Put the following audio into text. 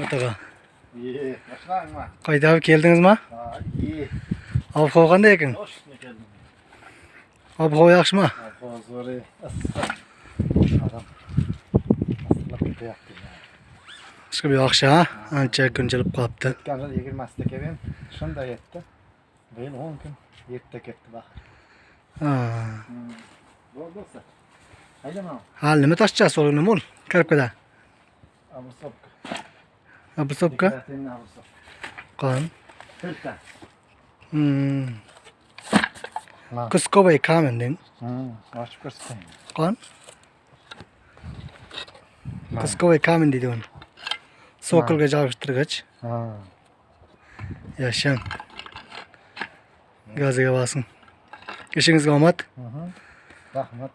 Atağa. İyi. Başlayın mı? Qayda abi keldiniz mi? Ha, iyi. Ob havo qanday ekan? Hoş ne geldin? Ob havo yaxshimi? Hozori. Adam. Aslında kötü yaptı ya. Chiqib yaxshi ha? Ancha kun jilib qolibdi. Kanka 20 kelin. Shunda yetdi. Beyin 10 kun yetdi ketdi bak. Ha. Bo'ldi bo'lsa. Haydama. Hal nima tashchasi nima ol? Kirib keta. Обособка? Кан. Кусковый камень, дин. Ашып көрсетейін. Кан? Кусковый камень дейді оны. Соколға жалғыштырғыш. Яшен. Газыға басың. Кешіңізге омат. Рахмат.